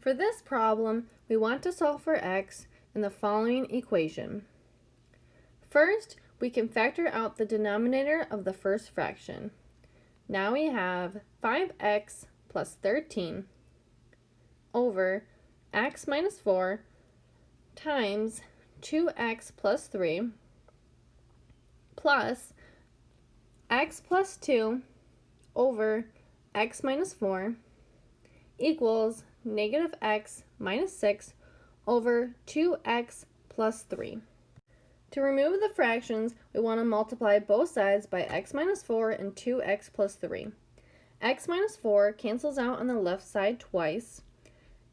For this problem, we want to solve for x in the following equation. First, we can factor out the denominator of the first fraction. Now we have 5x plus 13 over x minus 4 times 2x plus 3 plus x plus 2 over x minus 4 equals negative x minus 6 over 2x plus 3. To remove the fractions, we want to multiply both sides by x minus 4 and 2x plus 3. x minus 4 cancels out on the left side twice,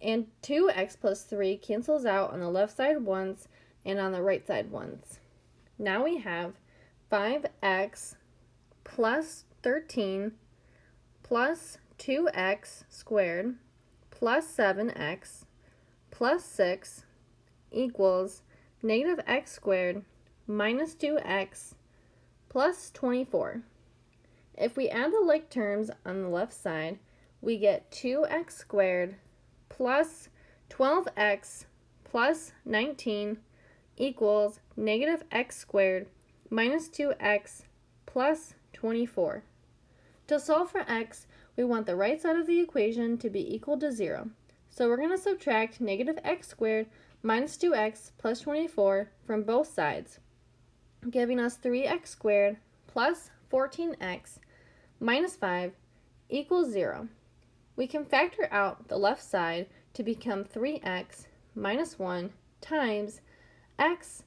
and 2x plus 3 cancels out on the left side once and on the right side once. Now we have 5x plus 13 plus 2x squared plus 7x plus 6 equals negative x squared minus 2x plus 24. If we add the like terms on the left side, we get 2x squared plus 12x plus 19 equals negative x squared minus 2x plus 24. To solve for x, we want the right side of the equation to be equal to 0. So we're going to subtract negative x squared minus 2x plus 24 from both sides, giving us 3x squared plus 14x minus 5 equals 0. We can factor out the left side to become 3x minus 1 times x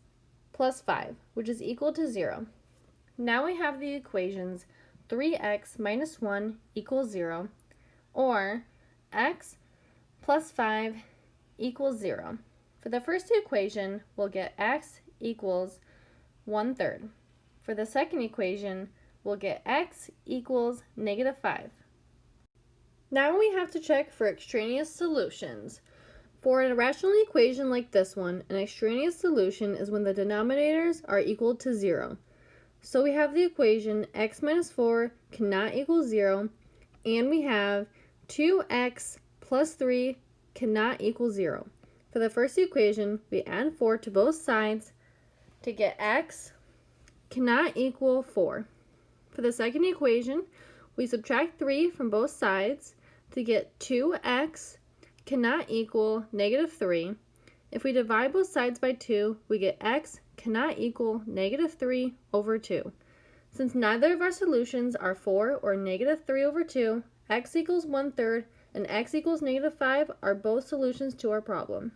plus 5, which is equal to 0. Now we have the equations 3x minus 1 equals 0, or x plus 5 equals 0. For the first equation, we'll get x equals 1 third. For the second equation, we'll get x equals negative 5. Now we have to check for extraneous solutions. For an irrational equation like this one, an extraneous solution is when the denominators are equal to 0. So we have the equation x minus 4 cannot equal 0, and we have 2x plus 3 cannot equal 0. For the first equation, we add 4 to both sides to get x cannot equal 4. For the second equation, we subtract 3 from both sides to get 2x cannot equal negative 3. If we divide both sides by 2, we get x cannot equal negative 3 over 2. Since neither of our solutions are 4 or negative 3 over 2, x equals 1 third and x equals negative 5 are both solutions to our problem.